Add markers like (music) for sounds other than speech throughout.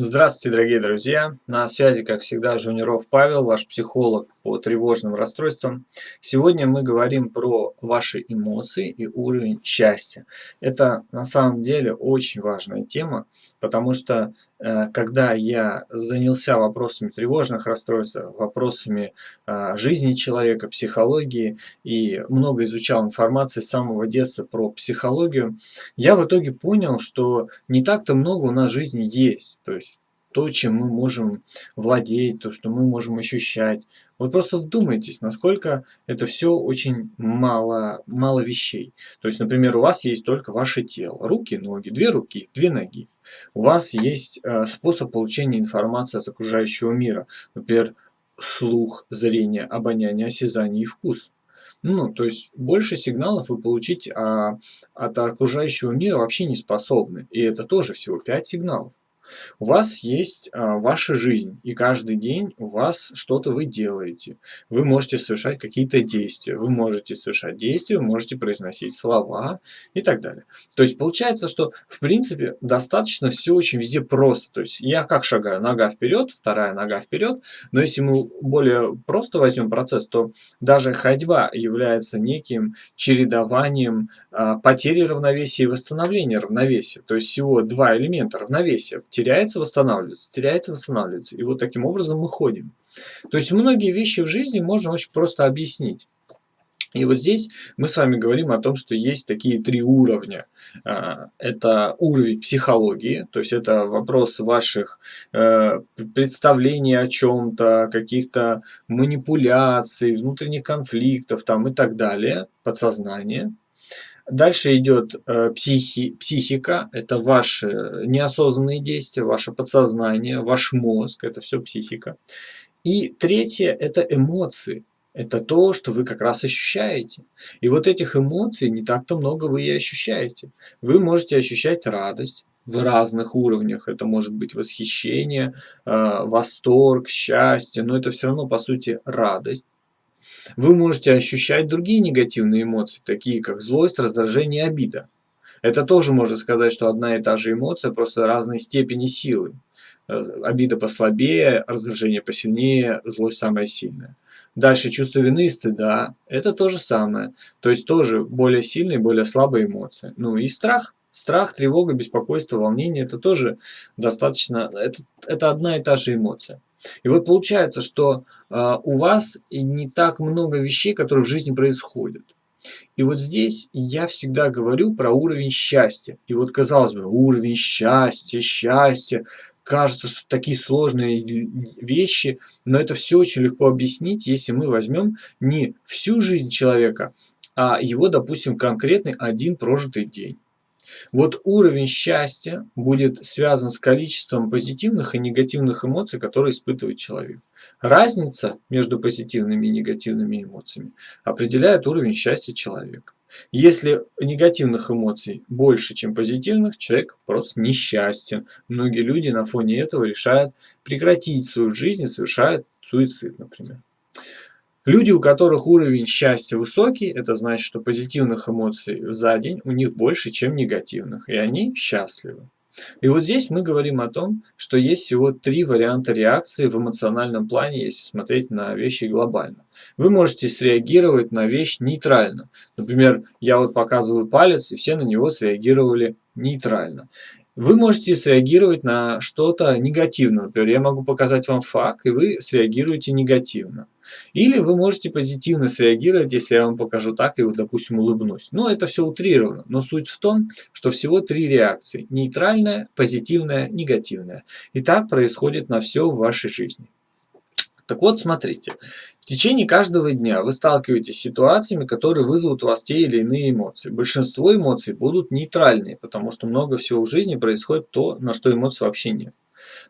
Здравствуйте, дорогие друзья! На связи, как всегда, Жуниров Павел, ваш психолог по тревожным расстройствам. Сегодня мы говорим про ваши эмоции и уровень счастья. Это на самом деле очень важная тема, потому что э, когда я занялся вопросами тревожных расстройств, вопросами э, жизни человека, психологии и много изучал информации с самого детства про психологию, я в итоге понял, что не так-то много у нас жизни есть. То есть то, чем мы можем владеть, то, что мы можем ощущать. Вот просто вдумайтесь, насколько это все очень мало, мало вещей. То есть, например, у вас есть только ваше тело, руки, ноги, две руки, две ноги. У вас есть э, способ получения информации от окружающего мира. Например, слух, зрение, обоняние, осязание и вкус. Ну, то есть больше сигналов вы получить а, от окружающего мира вообще не способны. И это тоже всего 5 сигналов. У вас есть а, ваша жизнь, и каждый день у вас что-то вы делаете. Вы можете совершать какие-то действия, вы можете совершать действия, вы можете произносить слова и так далее. То есть получается, что в принципе достаточно все очень везде просто. То есть я как шагаю? Нога вперед, вторая нога вперед. Но если мы более просто возьмем процесс, то даже ходьба является неким чередованием а, потери равновесия и восстановления равновесия. То есть всего два элемента равновесия теряется, восстанавливается, теряется, восстанавливается. И вот таким образом мы ходим. То есть многие вещи в жизни можно очень просто объяснить. И вот здесь мы с вами говорим о том, что есть такие три уровня. А, это уровень психологии, то есть это вопрос ваших э, представлений о чем-то, каких-то манипуляций, внутренних конфликтов там и так далее, подсознание. Дальше идет э, психи, психика, это ваши неосознанные действия, ваше подсознание, ваш мозг, это все психика. И третье – это эмоции. Это то, что вы как раз ощущаете. И вот этих эмоций не так-то много вы и ощущаете. Вы можете ощущать радость в разных уровнях. Это может быть восхищение, э, восторг, счастье, но это все равно по сути радость. Вы можете ощущать другие негативные эмоции, такие как злость, раздражение обида. Это тоже можно сказать, что одна и та же эмоция, просто разной степени силы. Э, обида послабее, раздражение посильнее, злость самая сильная. Дальше чувство вины и стыда. Это то же самое. То есть тоже более сильные, более слабые эмоции. Ну и страх. Страх, тревога, беспокойство, волнение – это тоже достаточно, это, это одна и та же эмоция. И вот получается, что э, у вас не так много вещей, которые в жизни происходят. И вот здесь я всегда говорю про уровень счастья. И вот казалось бы, уровень счастья, счастье. Кажется, что такие сложные вещи, но это все очень легко объяснить, если мы возьмем не всю жизнь человека, а его, допустим, конкретный один прожитый день. Вот уровень счастья будет связан с количеством позитивных и негативных эмоций, которые испытывает человек. Разница между позитивными и негативными эмоциями определяет уровень счастья человека. Если негативных эмоций больше, чем позитивных, человек просто несчастен. Многие люди на фоне этого решают прекратить свою жизнь и совершают суицид, например. Люди, у которых уровень счастья высокий, это значит, что позитивных эмоций за день у них больше, чем негативных, и они счастливы. И вот здесь мы говорим о том, что есть всего три варианта реакции в эмоциональном плане, если смотреть на вещи глобально. Вы можете среагировать на вещь нейтрально. Например, я вот показываю палец, и все на него среагировали нейтрально. Вы можете среагировать на что-то негативно. Например, я могу показать вам факт, и вы среагируете негативно. Или вы можете позитивно среагировать, если я вам покажу так и, вот, допустим, улыбнусь. Но это все утрировано. Но суть в том, что всего три реакции. Нейтральная, позитивная, негативная. И так происходит на все в вашей жизни. Так вот, смотрите, в течение каждого дня вы сталкиваетесь с ситуациями, которые вызовут у вас те или иные эмоции. Большинство эмоций будут нейтральные, потому что много всего в жизни происходит то, на что эмоций вообще нет.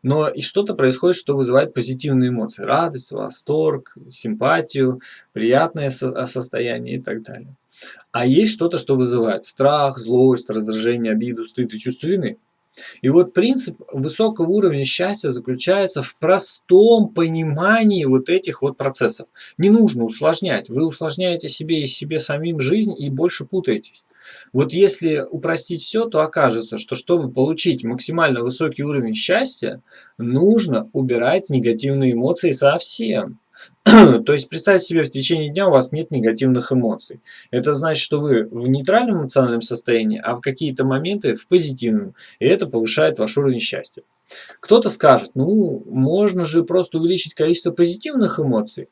Но и что-то происходит, что вызывает позитивные эмоции. Радость, восторг, симпатию, приятное состояние и так далее. А есть что-то, что вызывает страх, злость, раздражение, обиду, стыд и чувство вины. И вот принцип высокого уровня счастья заключается в простом понимании вот этих вот процессов. Не нужно усложнять. Вы усложняете себе и себе самим жизнь и больше путаетесь. Вот если упростить все, то окажется, что чтобы получить максимально высокий уровень счастья, нужно убирать негативные эмоции совсем. (clears throat) То есть представьте себе, в течение дня у вас нет негативных эмоций. Это значит, что вы в нейтральном эмоциональном состоянии, а в какие-то моменты в позитивном. И это повышает ваш уровень счастья. Кто-то скажет, ну, можно же просто увеличить количество позитивных эмоций.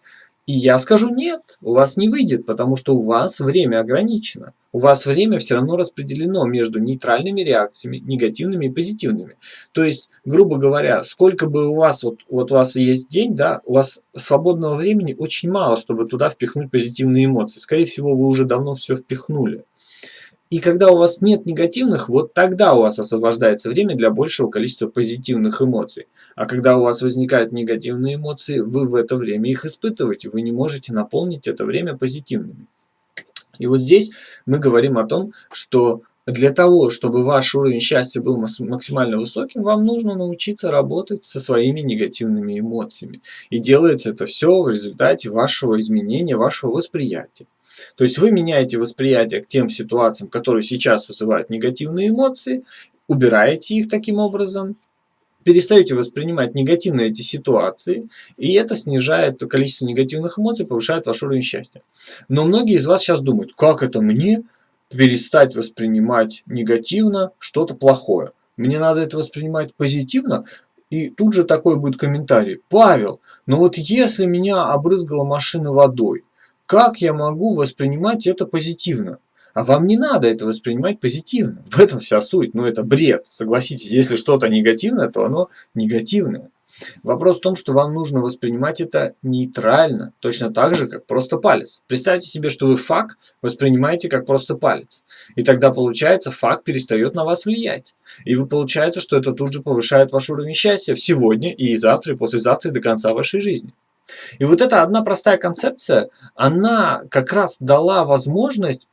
И я скажу нет, у вас не выйдет, потому что у вас время ограничено. У вас время все равно распределено между нейтральными реакциями, негативными и позитивными. То есть, грубо говоря, сколько бы у вас, вот, вот у вас есть день, да, у вас свободного времени очень мало, чтобы туда впихнуть позитивные эмоции. Скорее всего, вы уже давно все впихнули. И когда у вас нет негативных, вот тогда у вас освобождается время для большего количества позитивных эмоций. А когда у вас возникают негативные эмоции, вы в это время их испытываете. Вы не можете наполнить это время позитивными. И вот здесь мы говорим о том, что для того, чтобы ваш уровень счастья был максимально высоким, вам нужно научиться работать со своими негативными эмоциями. И делается это все в результате вашего изменения, вашего восприятия. То есть вы меняете восприятие к тем ситуациям, которые сейчас вызывают негативные эмоции, убираете их таким образом, перестаете воспринимать негативно эти ситуации, и это снижает количество негативных эмоций, повышает ваш уровень счастья. Но многие из вас сейчас думают, как это мне перестать воспринимать негативно что-то плохое? Мне надо это воспринимать позитивно, и тут же такой будет комментарий. Павел, ну вот если меня обрызгала машина водой, как я могу воспринимать это позитивно? А вам не надо это воспринимать позитивно. В этом вся суть. Но ну, это бред. Согласитесь, если что-то негативное, то оно негативное. Вопрос в том, что вам нужно воспринимать это нейтрально, точно так же, как просто палец. Представьте себе, что вы факт воспринимаете как просто палец. И тогда получается, факт перестает на вас влиять. И вы получаете, что это тут же повышает ваш уровень счастья в сегодня и завтра, и послезавтра, и до конца вашей жизни. И вот эта одна простая концепция, она как раз дала возможность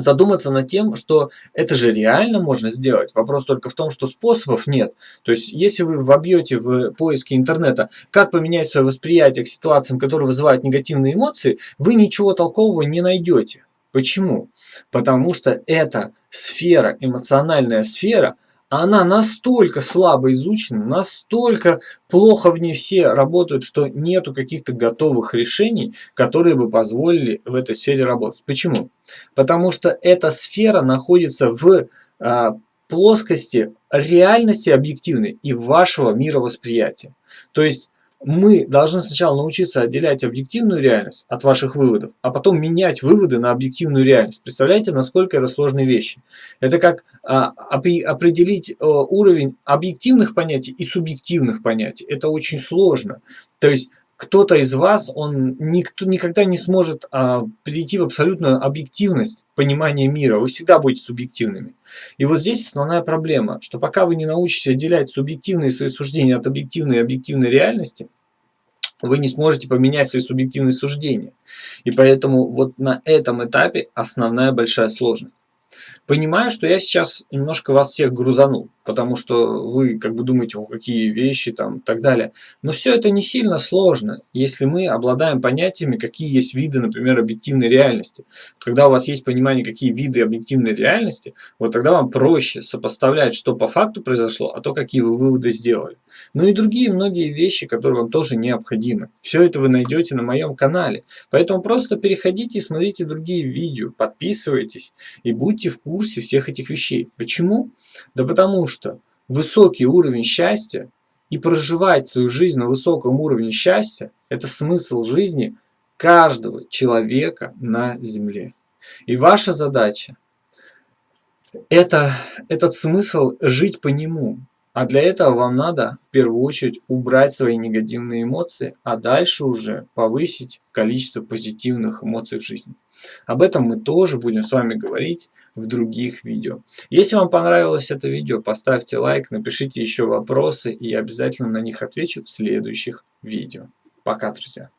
задуматься над тем, что это же реально можно сделать. Вопрос только в том, что способов нет. То есть, если вы вобьете в поиске интернета, как поменять свое восприятие к ситуациям, которые вызывают негативные эмоции, вы ничего толкового не найдете. Почему? Потому что эта сфера, эмоциональная сфера – она настолько слабо изучена, настолько плохо в ней все работают, что нету каких-то готовых решений, которые бы позволили в этой сфере работать. Почему? Потому что эта сфера находится в а, плоскости реальности объективной и вашего мировосприятия. То есть мы должны сначала научиться отделять объективную реальность от ваших выводов, а потом менять выводы на объективную реальность. Представляете, насколько это сложные вещи? Это как а, определить а, уровень объективных понятий и субъективных понятий. Это очень сложно. То есть кто-то из вас, он никто, никогда не сможет а, перейти в абсолютную объективность понимания мира. Вы всегда будете субъективными. И вот здесь основная проблема, что пока вы не научитесь отделять субъективные свои суждения от объективной и объективной реальности, вы не сможете поменять свои субъективные суждения. И поэтому вот на этом этапе основная большая сложность. Понимаю, что я сейчас немножко вас всех грузанул, потому что вы как бы думаете, о, какие вещи там и так далее. Но все это не сильно сложно, если мы обладаем понятиями, какие есть виды, например, объективной реальности. Когда у вас есть понимание, какие виды объективной реальности, вот тогда вам проще сопоставлять, что по факту произошло, а то, какие вы выводы сделали. Ну и другие многие вещи, которые вам тоже необходимы. Все это вы найдете на моем канале. Поэтому просто переходите и смотрите другие видео, подписывайтесь и будьте в курсе всех этих вещей. Почему? Да потому что высокий уровень счастья и проживать свою жизнь на высоком уровне счастья – это смысл жизни каждого человека на Земле. И ваша задача – это этот смысл жить по нему, а для этого вам надо в первую очередь убрать свои негативные эмоции, а дальше уже повысить количество позитивных эмоций в жизни. Об этом мы тоже будем с вами говорить в других видео. Если вам понравилось это видео, поставьте лайк, напишите еще вопросы, и я обязательно на них отвечу в следующих видео. Пока, друзья!